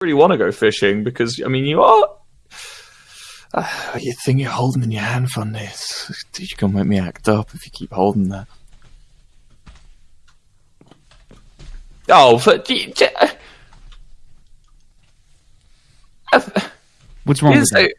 really want to go fishing because I mean you are. Uh, you think you're holding in your hand fund this? Did you come gonna make me act up if you keep holding that. Oh, but, uh, uh, What's wrong with that?